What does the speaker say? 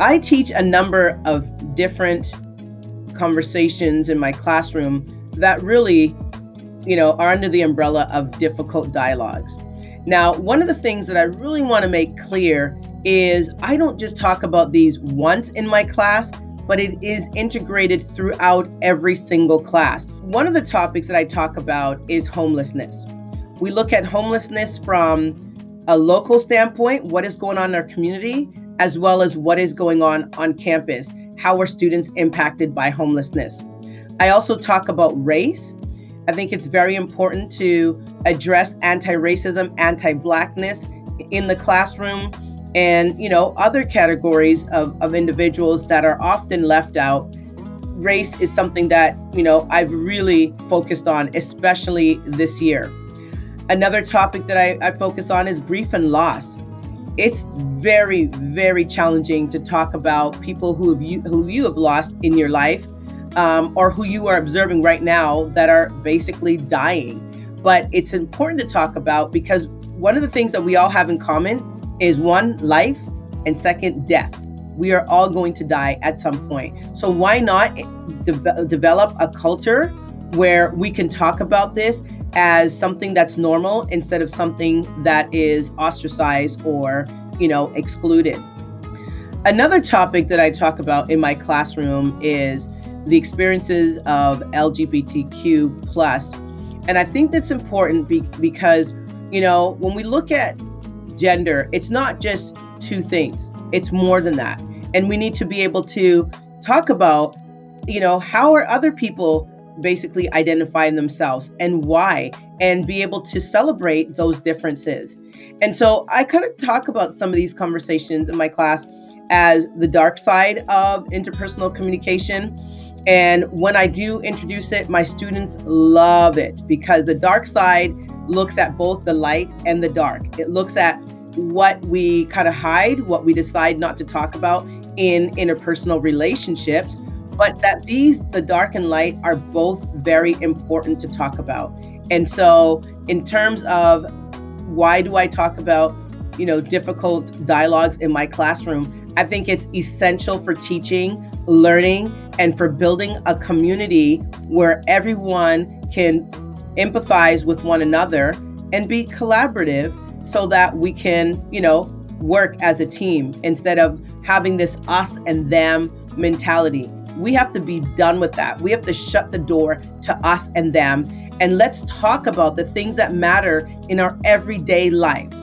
I teach a number of different conversations in my classroom that really, you know, are under the umbrella of difficult dialogues. Now, one of the things that I really want to make clear is I don't just talk about these once in my class, but it is integrated throughout every single class. One of the topics that I talk about is homelessness. We look at homelessness from a local standpoint, what is going on in our community, as well as what is going on on campus. How are students impacted by homelessness? I also talk about race. I think it's very important to address anti-racism, anti-blackness in the classroom and you know other categories of, of individuals that are often left out race is something that you know i've really focused on especially this year another topic that I, I focus on is grief and loss it's very very challenging to talk about people who have you who you have lost in your life um, or who you are observing right now that are basically dying but it's important to talk about because one of the things that we all have in common is one, life, and second, death. We are all going to die at some point. So why not de- develop a culture where we can talk about this as something that's normal instead of something that is ostracized or, you know, excluded. Another topic that I talk about in my classroom is the experiences of LGBTQ plus. And I think that's important be- because, you know, when we look at gender, it's not just two things, it's more than that. And we need to be able to talk about, you know, how are other people basically identify themselves and why, and be able to celebrate those differences. And so I kind of talk about some of these conversations in my class as the dark side of interpersonal communication. And when I do introduce it, my students love it because the dark side looks at both the light and the dark. It looks at what we kind of hide, what we decide not to talk about in interpersonal relationships, but that these, the dark and light, are both very important to talk about. And so, in terms of why do I talk about, you know, difficult dialogues in my classroom, I think it's essential for teaching, learning, and for building a community where everyone can empathize with one another and be collaborative so that we can, you know, work as a team instead of having this us and them mentality. We have to be done with that. We have to shut the door to us and them and let's talk about the things that matter in our everyday lives.